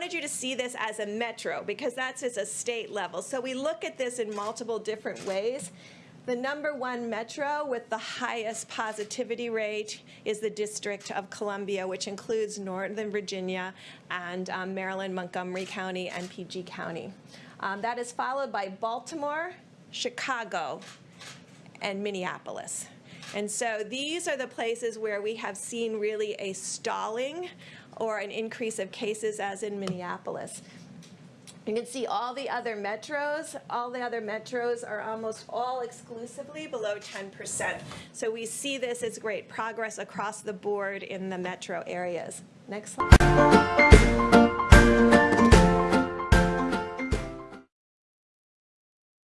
wanted you to see this as a metro because that's as a state level. So we look at this in multiple different ways. The number one metro with the highest positivity rate is the District of Columbia, which includes Northern Virginia and um, Maryland, Montgomery County, and PG County. Um, that is followed by Baltimore, Chicago, and Minneapolis. And so these are the places where we have seen really a stalling or an increase of cases as in Minneapolis. You can see all the other metros, all the other metros are almost all exclusively below 10%. So we see this as great progress across the board in the metro areas. Next slide.